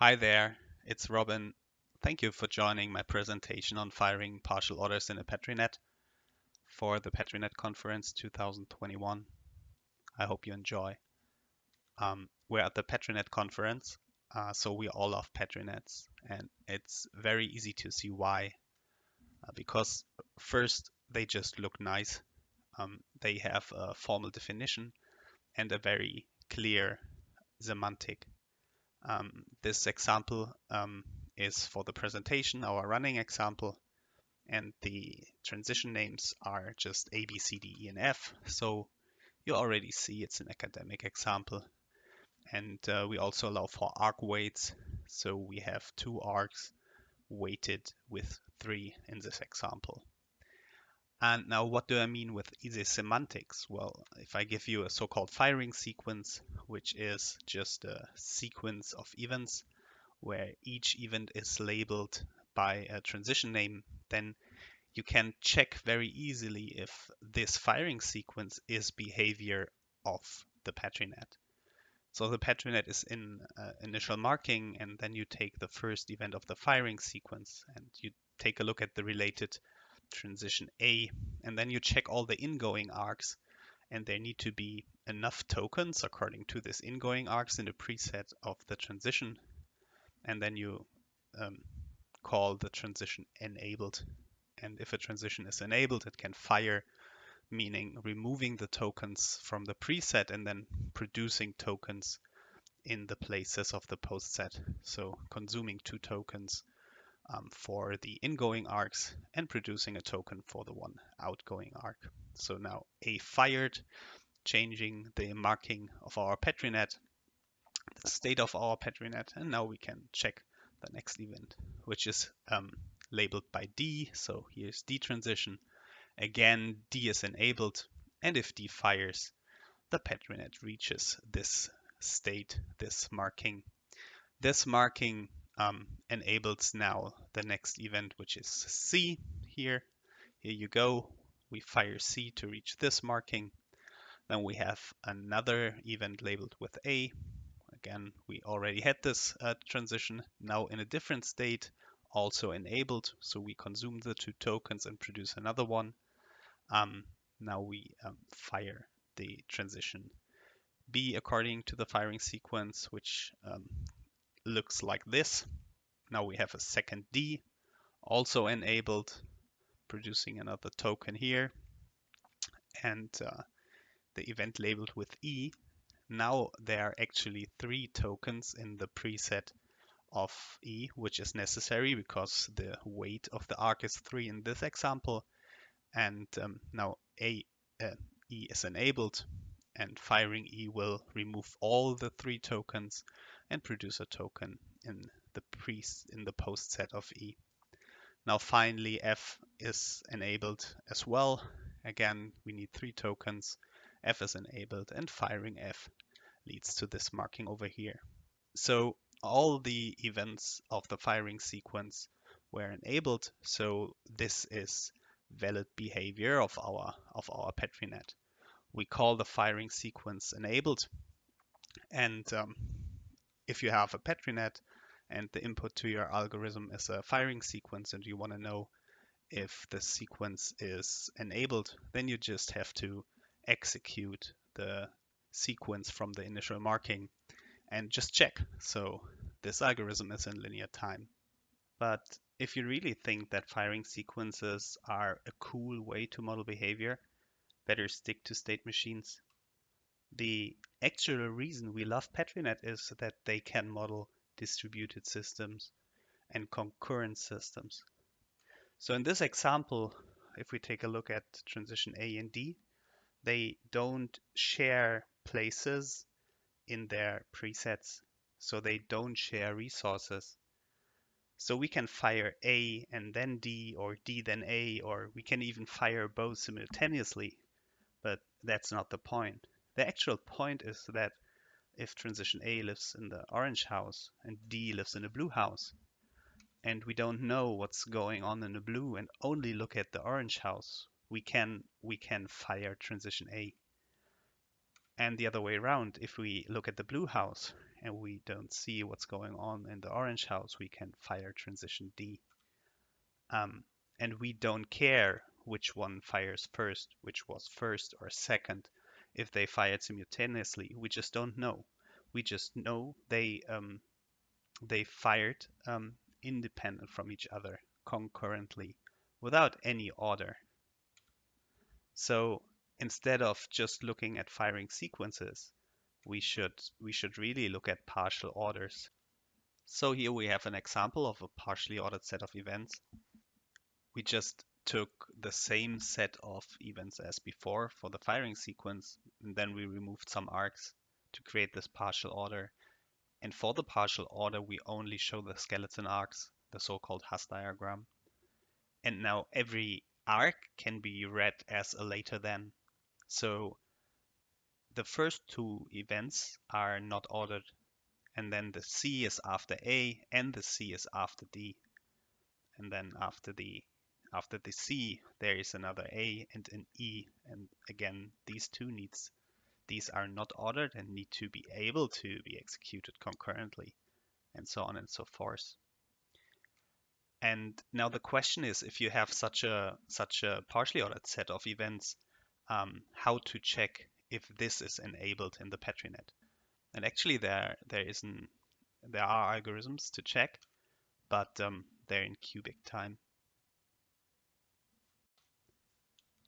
Hi there, it's Robin. Thank you for joining my presentation on firing partial orders in a PetriNet for the PetriNet Conference 2021. I hope you enjoy. Um, we're at the PetriNet Conference, uh, so we all love PetriNets, and it's very easy to see why. Uh, because first, they just look nice. Um, they have a formal definition and a very clear semantic um, this example um, is for the presentation, our running example, and the transition names are just A, B, C, D, E, and F. So you already see it's an academic example. And uh, we also allow for arc weights. So we have two arcs weighted with three in this example. And now what do I mean with easy semantics? Well, if I give you a so-called firing sequence, which is just a sequence of events where each event is labeled by a transition name, then you can check very easily if this firing sequence is behavior of the PetriNet. So the PetriNet is in uh, initial marking, and then you take the first event of the firing sequence and you take a look at the related transition A, and then you check all the ingoing arcs, and there need to be enough tokens according to this ingoing arcs in the preset of the transition, and then you um, call the transition enabled. And if a transition is enabled, it can fire, meaning removing the tokens from the preset and then producing tokens in the places of the post set. So consuming two tokens um, for the ingoing arcs and producing a token for the one outgoing arc. So now A fired, changing the marking of our PetriNet, the state of our PetriNet, and now we can check the next event, which is um, labeled by D. So here's D transition. Again, D is enabled, and if D fires, the PetriNet reaches this state, this marking. This marking um, enables now the next event, which is C here. Here you go. We fire C to reach this marking. Then we have another event labeled with A. Again, we already had this uh, transition now in a different state, also enabled. So we consume the two tokens and produce another one. Um, now we um, fire the transition B according to the firing sequence, which um, looks like this. Now we have a second D also enabled, producing another token here. And uh, the event labeled with E, now there are actually three tokens in the preset of E, which is necessary because the weight of the arc is three in this example. And um, now A, uh, E is enabled and firing E will remove all the three tokens and produce a token in the pre in the post set of E. Now finally F is enabled as well. Again, we need three tokens. F is enabled and firing F leads to this marking over here. So all the events of the firing sequence were enabled. So this is valid behavior of our of our PetriNet. We call the firing sequence enabled. And um, if you have a PetriNet and the input to your algorithm is a firing sequence and you want to know if the sequence is enabled, then you just have to execute the sequence from the initial marking and just check. So this algorithm is in linear time. But if you really think that firing sequences are a cool way to model behavior, better stick to state machines. The actual reason we love PetriNet is that they can model distributed systems and concurrent systems. So in this example, if we take a look at transition A and D, they don't share places in their presets. So they don't share resources. So we can fire A and then D or D then A, or we can even fire both simultaneously, but that's not the point. The actual point is that if transition A lives in the orange house and D lives in the blue house, and we don't know what's going on in the blue and only look at the orange house, we can we can fire transition A. And the other way around, if we look at the blue house and we don't see what's going on in the orange house, we can fire transition D. Um, and we don't care which one fires first, which was first or second, if they fired simultaneously. We just don't know. We just know they um, they fired um, independent from each other concurrently without any order. So instead of just looking at firing sequences, we should we should really look at partial orders. So here we have an example of a partially ordered set of events. We just took the same set of events as before for the firing sequence, and then we removed some arcs to create this partial order. And for the partial order, we only show the skeleton arcs, the so-called Hasse diagram. And now every arc can be read as a later than. So the first two events are not ordered and then the C is after A and the C is after D. And then after the after the C there is another A and an E and again these two needs these are not ordered and need to be able to be executed concurrently and so on and so forth. And now the question is if you have such a such a partially ordered set of events, um, how to check if this is enabled in the PetriNet. And actually there there isn't there are algorithms to check, but um, they're in cubic time.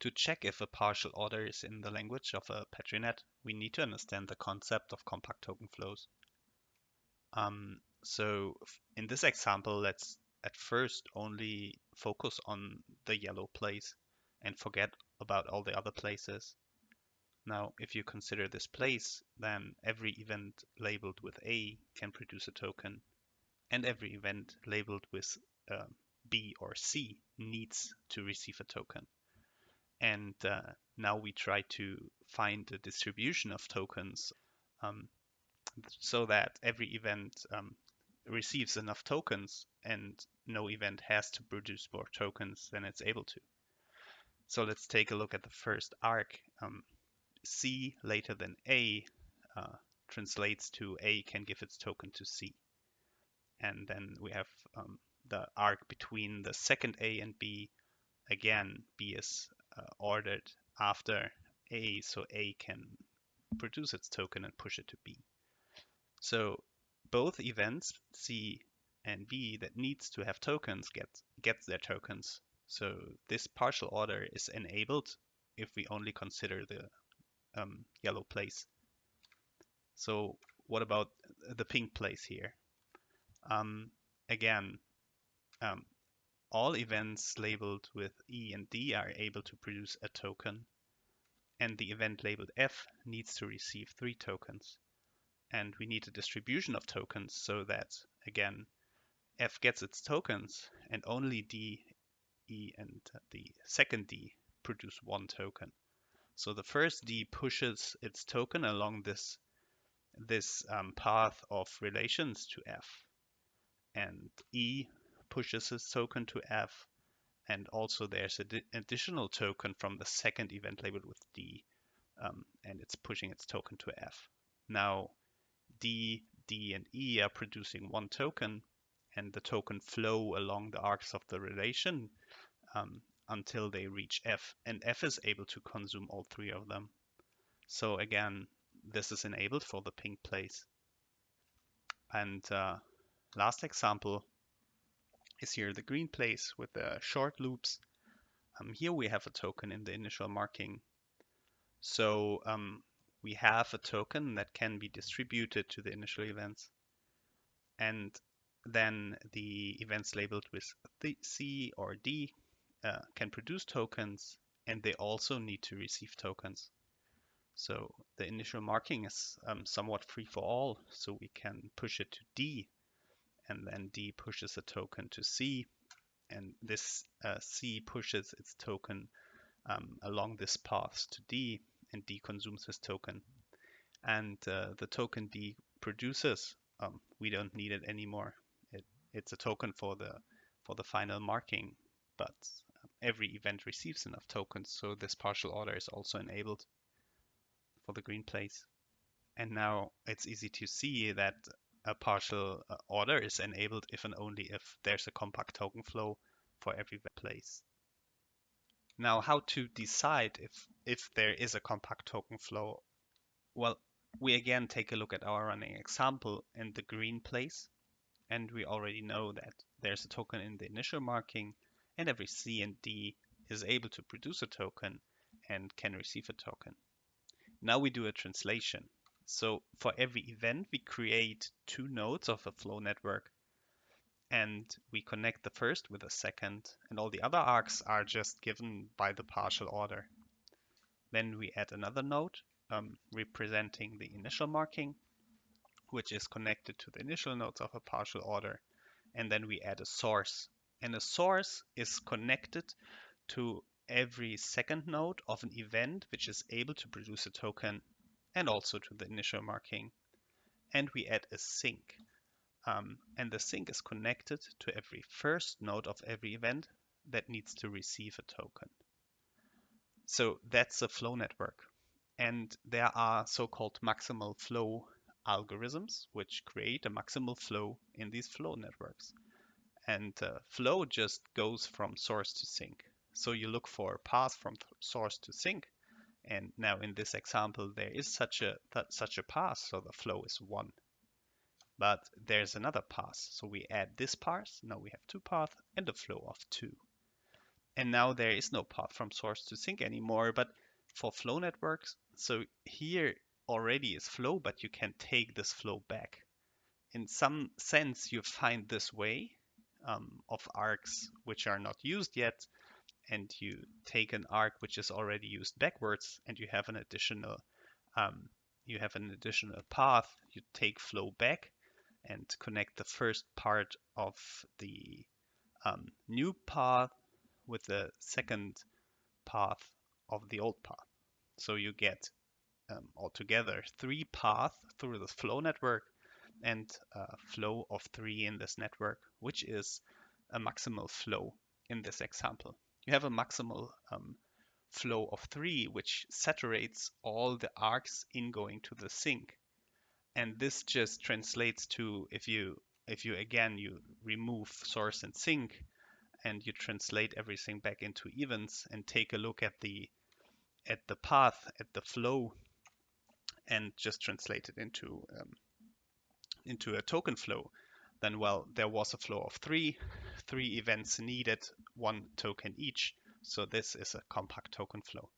To check if a partial order is in the language of a PetriNet, we need to understand the concept of compact token flows. Um, so in this example, let's at first only focus on the yellow place and forget about all the other places. Now, if you consider this place, then every event labeled with A can produce a token, and every event labeled with uh, B or C needs to receive a token. And uh, now we try to find the distribution of tokens um, so that every event um, receives enough tokens and no event has to produce more tokens than it's able to. So let's take a look at the first arc. Um, C later than A uh, translates to A can give its token to C. And then we have um, the arc between the second A and B. Again, B is ordered after A, so A can produce its token and push it to B. So both events, C and B, that needs to have tokens get gets their tokens. So this partial order is enabled if we only consider the um, yellow place. So what about the pink place here? Um, again, um, all events labeled with E and D are able to produce a token and the event labeled F needs to receive three tokens. And we need a distribution of tokens so that, again, F gets its tokens and only D, E, and the second D produce one token. So the first D pushes its token along this, this um, path of relations to F. And E pushes its token to F. And also there's an additional token from the second event labeled with D. Um, and it's pushing its token to F. Now D, D, and E are producing one token, and the token flow along the arcs of the relation um, until they reach F, and F is able to consume all three of them. So again, this is enabled for the pink place. And uh, last example is here the green place with the short loops. Um, here we have a token in the initial marking. So um, we have a token that can be distributed to the initial events. And then the events labeled with C or D uh, can produce tokens and they also need to receive tokens. So the initial marking is um, somewhat free for all, so we can push it to D and then D pushes a token to C and this uh, C pushes its token um, along this path to D and D consumes this token. And uh, the token D produces, um, we don't need it anymore. It, it's a token for the for the final marking, but every event receives enough tokens, so this partial order is also enabled for the green place. And now it's easy to see that a partial uh, order is enabled if and only if there's a compact token flow for every place. Now, how to decide if, if there is a compact token flow? Well, we again take a look at our running example in the green place, and we already know that there's a token in the initial marking, and every C and D is able to produce a token and can receive a token. Now we do a translation. So for every event, we create two nodes of a flow network and we connect the first with the second and all the other arcs are just given by the partial order. Then we add another node um, representing the initial marking, which is connected to the initial nodes of a partial order. And then we add a source. And a source is connected to every second node of an event which is able to produce a token and also to the initial marking. And we add a sink. Um, and the sink is connected to every first node of every event that needs to receive a token. So that's a flow network. And there are so-called maximal flow algorithms which create a maximal flow in these flow networks. And uh, flow just goes from source to sink. So you look for a path from source to sink and now in this example, there is such a such a path, so the flow is one. But there's another path, so we add this path. Now we have two paths and a flow of two. And now there is no path from source to sink anymore, but for flow networks, so here already is flow, but you can take this flow back. In some sense, you find this way um, of arcs which are not used yet, and you take an arc which is already used backwards and you have an additional um, you have an additional path you take flow back and connect the first part of the um, new path with the second path of the old path. So you get um, altogether three paths through the flow network and a flow of three in this network which is a maximal flow in this example you have a maximal um, flow of three, which saturates all the arcs ingoing to the sink. And this just translates to if you if you again you remove source and sink and you translate everything back into events and take a look at the at the path at the flow and just translate it into um, into a token flow then well, there was a flow of three, three events needed, one token each. So this is a compact token flow.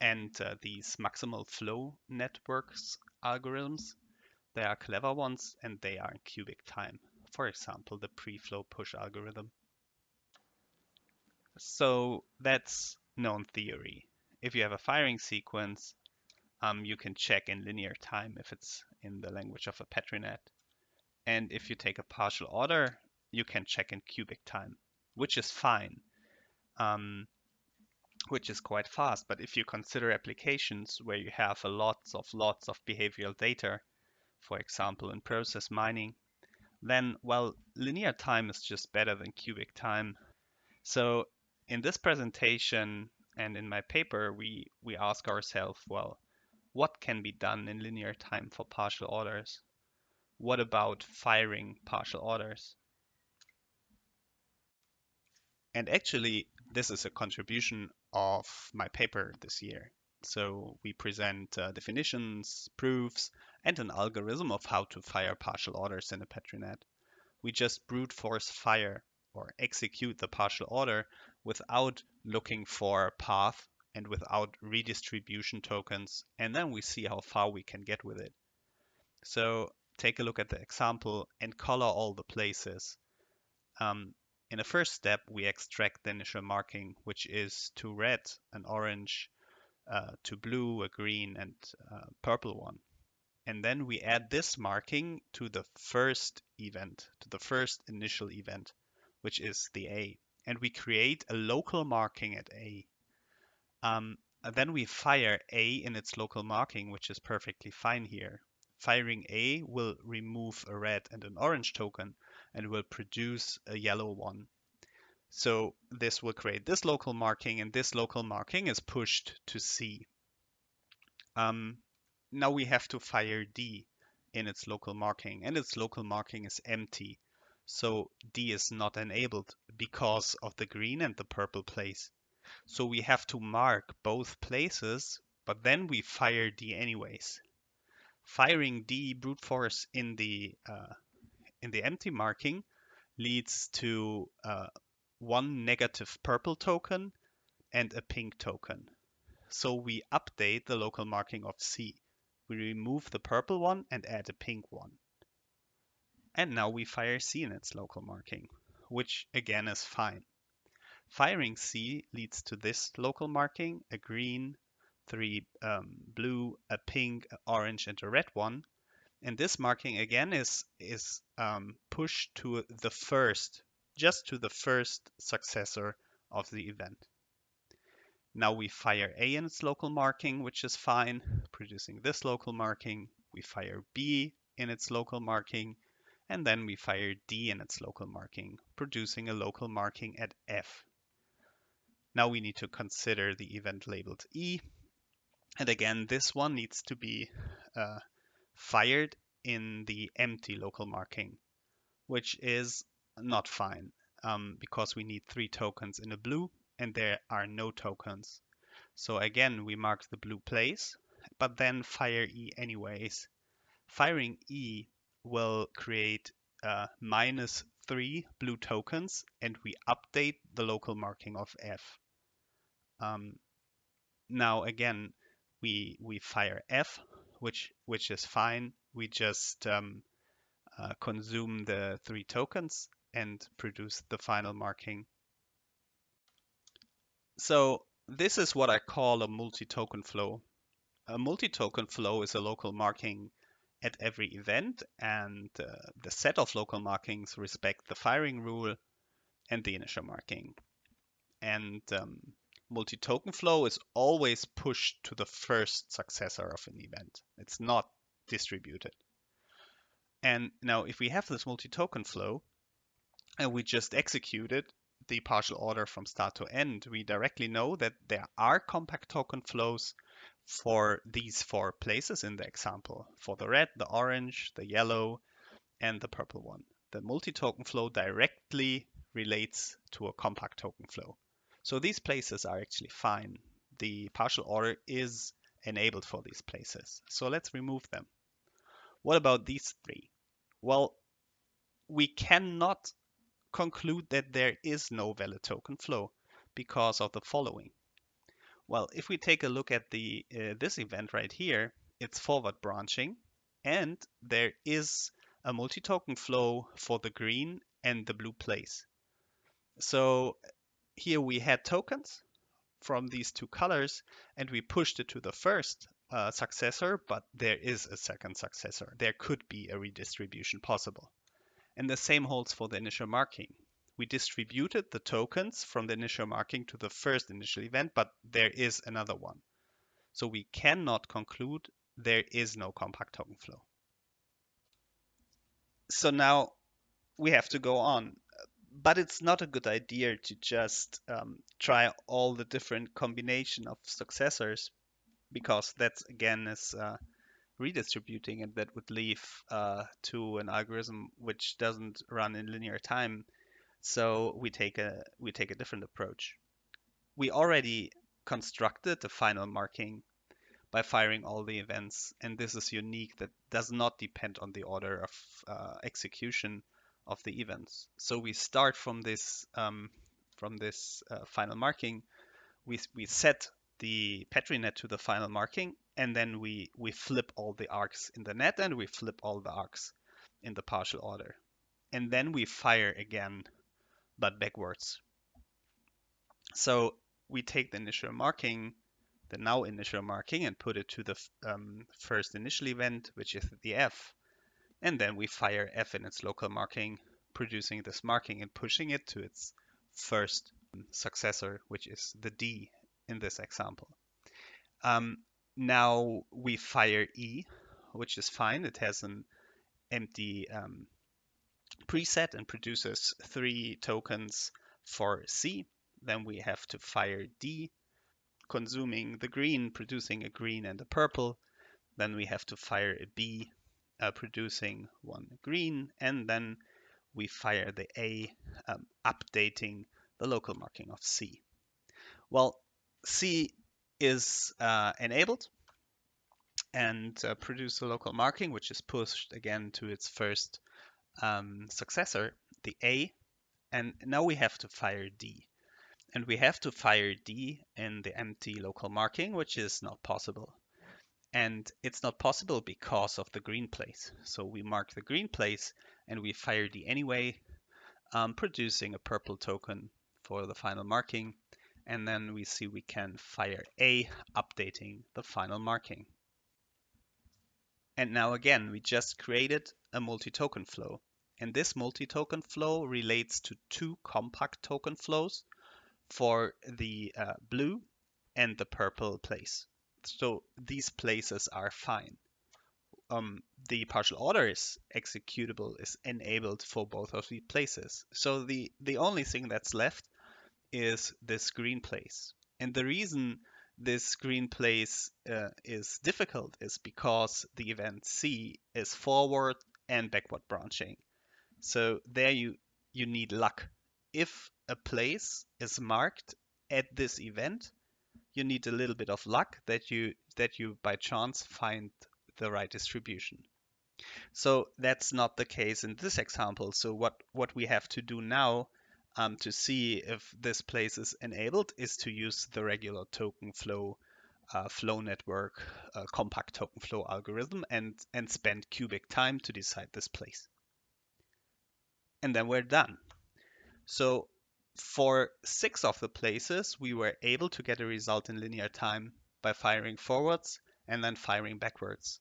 And uh, these maximal flow networks algorithms, they are clever ones and they are in cubic time. For example, the pre-flow push algorithm. So that's known theory. If you have a firing sequence, um, you can check in linear time if it's in the language of a PetriNet. And if you take a partial order, you can check in cubic time, which is fine, um, which is quite fast. But if you consider applications where you have a lots of lots of behavioral data, for example, in process mining, then, well, linear time is just better than cubic time. So in this presentation and in my paper, we, we ask ourselves, well, what can be done in linear time for partial orders? What about firing partial orders? And actually, this is a contribution of my paper this year. So we present uh, definitions, proofs, and an algorithm of how to fire partial orders in a PetriNet. We just brute force fire or execute the partial order without looking for a path and without redistribution tokens, and then we see how far we can get with it. So take a look at the example and color all the places. Um, in the first step, we extract the initial marking, which is to red, an orange, uh, to blue, a green, and uh, purple one. And then we add this marking to the first event, to the first initial event, which is the A. And we create a local marking at A. Um, then we fire A in its local marking, which is perfectly fine here. Firing A will remove a red and an orange token and will produce a yellow one. So this will create this local marking and this local marking is pushed to C. Um, now we have to fire D in its local marking and its local marking is empty. So D is not enabled because of the green and the purple place. So we have to mark both places, but then we fire D anyways. Firing D brute force in the uh, in the empty marking leads to uh, one negative purple token and a pink token. So we update the local marking of C. We remove the purple one and add a pink one. And now we fire C in its local marking, which again is fine. Firing C leads to this local marking, a green, three um, blue, a pink, an orange, and a red one. And this marking again is, is um, pushed to the first, just to the first successor of the event. Now we fire A in its local marking, which is fine, producing this local marking. We fire B in its local marking, and then we fire D in its local marking, producing a local marking at F. Now we need to consider the event labeled E. And again, this one needs to be uh, fired in the empty local marking, which is not fine um, because we need three tokens in a blue and there are no tokens. So again, we mark the blue place, but then fire E anyways. Firing E will create uh, minus three blue tokens and we update the local marking of F. Um, now again, we, we fire F, which, which is fine. We just um, uh, consume the three tokens and produce the final marking. So this is what I call a multi-token flow. A multi-token flow is a local marking at every event and uh, the set of local markings respect the firing rule and the initial marking. And um, multi-token flow is always pushed to the first successor of an event. It's not distributed. And now if we have this multi-token flow and we just execute it, the partial order from start to end, we directly know that there are compact token flows for these four places in the example, for the red, the orange, the yellow, and the purple one. The multi-token flow directly relates to a compact token flow. So these places are actually fine. The partial order is enabled for these places. So let's remove them. What about these three? Well, we cannot conclude that there is no valid token flow because of the following. Well, if we take a look at the uh, this event right here, it's forward branching and there is a multi-token flow for the green and the blue place. So here we had tokens from these two colors and we pushed it to the first uh, successor, but there is a second successor. There could be a redistribution possible. And the same holds for the initial marking. We distributed the tokens from the initial marking to the first initial event, but there is another one. So we cannot conclude there is no compact token flow. So now we have to go on. But it's not a good idea to just um, try all the different combination of successors because that's again is uh, redistributing and that would lead uh, to an algorithm which doesn't run in linear time. So we take a we take a different approach. We already constructed the final marking by firing all the events, and this is unique. That does not depend on the order of uh, execution of the events. So we start from this um, from this uh, final marking. We we set the Petri net to the final marking, and then we, we flip all the arcs in the net and we flip all the arcs in the partial order. And then we fire again, but backwards. So we take the initial marking, the now initial marking, and put it to the um, first initial event, which is the F. And then we fire F in its local marking, producing this marking and pushing it to its first successor, which is the D in this example. Um, now we fire E, which is fine. It has an empty um, preset and produces three tokens for C. Then we have to fire D, consuming the green, producing a green and a purple. Then we have to fire a B uh, producing one green, and then we fire the A um, updating the local marking of C. Well, C is uh, enabled and uh, produce a local marking, which is pushed again to its first um, successor, the A, and now we have to fire D. And we have to fire D in the empty local marking, which is not possible. And it's not possible because of the green place. So we mark the green place and we fire D anyway, um, producing a purple token for the final marking. And then we see we can fire A, updating the final marking. And now again, we just created a multi-token flow. And this multi-token flow relates to two compact token flows for the uh, blue and the purple place. So these places are fine. Um, the partial order is executable is enabled for both of these places. So the, the only thing that's left is this green place. And the reason this green place uh, is difficult is because the event C is forward and backward branching. So there you you need luck. If a place is marked at this event, you need a little bit of luck that you that you by chance find the right distribution. So that's not the case in this example. So what what we have to do now um, to see if this place is enabled is to use the regular token flow uh, flow network uh, compact token flow algorithm and and spend cubic time to decide this place and then we're done so for six of the places we were able to get a result in linear time by firing forwards and then firing backwards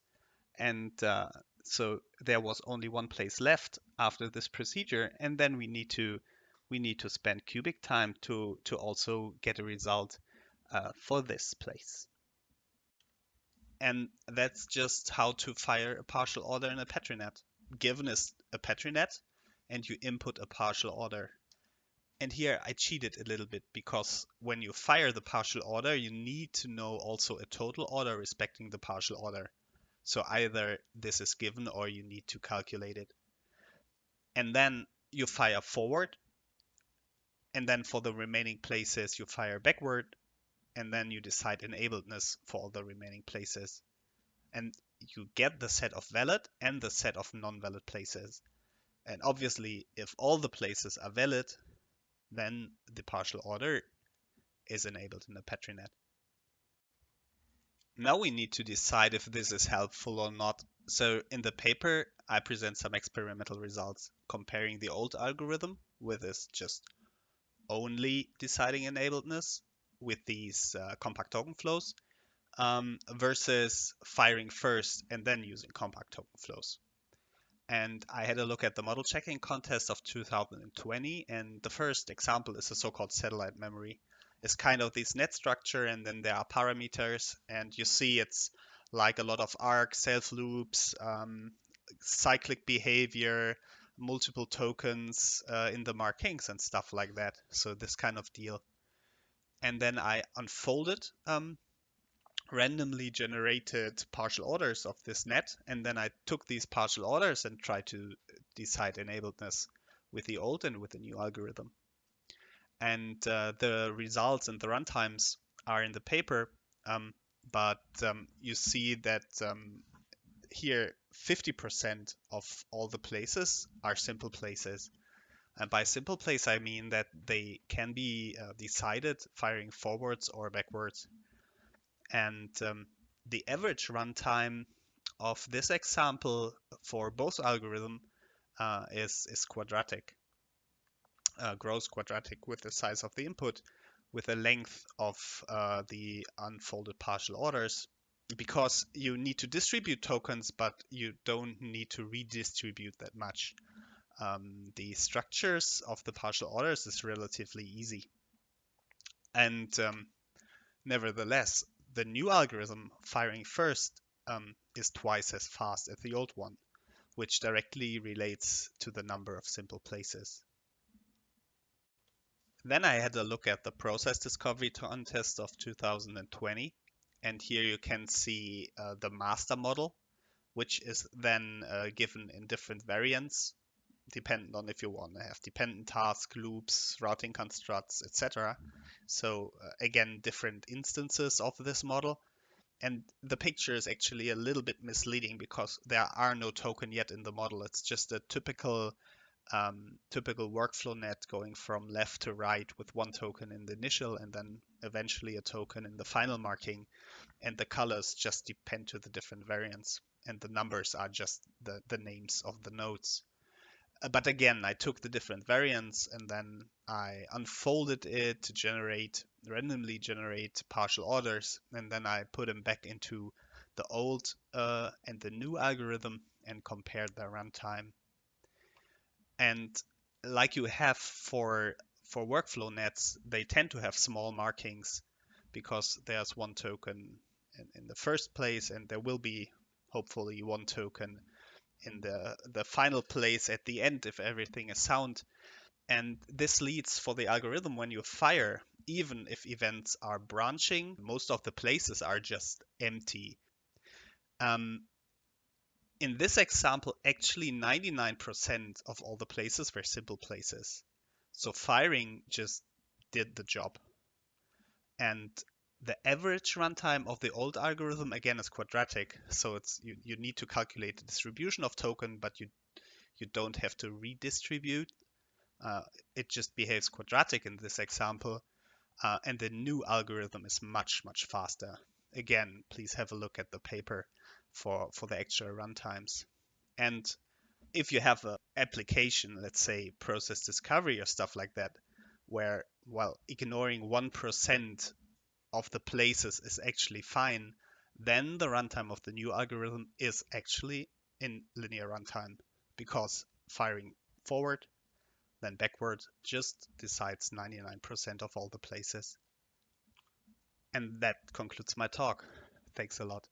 and uh, so there was only one place left after this procedure and then we need to we need to spend cubic time to, to also get a result uh, for this place. And that's just how to fire a partial order in a PetriNet. Given is a PetriNet, and you input a partial order. And here I cheated a little bit because when you fire the partial order, you need to know also a total order respecting the partial order. So either this is given or you need to calculate it. And then you fire forward and then for the remaining places, you fire backward, and then you decide enabledness for all the remaining places. And you get the set of valid and the set of non-valid places. And obviously, if all the places are valid, then the partial order is enabled in the PetriNet. Now we need to decide if this is helpful or not. So in the paper, I present some experimental results comparing the old algorithm with this just only deciding enabledness with these uh, compact token flows um, versus firing first and then using compact token flows. And I had a look at the model checking contest of 2020, and the first example is a so-called satellite memory. It's kind of this net structure, and then there are parameters, and you see it's like a lot of arcs, self loops, um, cyclic behavior, multiple tokens uh, in the markings and stuff like that. So this kind of deal. And then I unfolded um, randomly generated partial orders of this net. And then I took these partial orders and tried to decide enabledness with the old and with the new algorithm. And uh, the results and the runtimes are in the paper. Um, but um, you see that um, here 50% of all the places are simple places. And by simple place, I mean that they can be uh, decided firing forwards or backwards. And um, the average runtime of this example for both algorithm uh, is, is quadratic, uh, grows quadratic with the size of the input with the length of uh, the unfolded partial orders because you need to distribute tokens, but you don't need to redistribute that much. Um, the structures of the partial orders is relatively easy. And um, nevertheless, the new algorithm firing first um, is twice as fast as the old one, which directly relates to the number of simple places. Then I had a look at the process discovery contest of 2020 And here you can see uh, the master model, which is then uh, given in different variants, dependent on if you want to have dependent task loops, routing constructs, etc. So uh, again, different instances of this model. And the picture is actually a little bit misleading because there are no token yet in the model. It's just a typical um, typical workflow net going from left to right with one token in the initial and then eventually a token in the final marking. And the colors just depend to the different variants. And the numbers are just the, the names of the nodes. Uh, but again, I took the different variants and then I unfolded it to generate randomly generate partial orders, and then I put them back into the old uh, and the new algorithm and compared their runtime. And like you have for for workflow nets, they tend to have small markings because there's one token in, in the first place, and there will be hopefully one token in the the final place at the end if everything is sound. And this leads for the algorithm when you fire, even if events are branching, most of the places are just empty. Um, in this example, actually 99% of all the places were simple places. So firing just did the job. And the average runtime of the old algorithm again is quadratic, so it's you, you need to calculate the distribution of token, but you you don't have to redistribute. Uh, it just behaves quadratic in this example, uh, and the new algorithm is much much faster. Again, please have a look at the paper for for the actual runtimes. And if you have an application, let's say process discovery or stuff like that, where well ignoring one percent of the places is actually fine, then the runtime of the new algorithm is actually in linear runtime because firing forward, then backward just decides 99% of all the places. And that concludes my talk. Thanks a lot.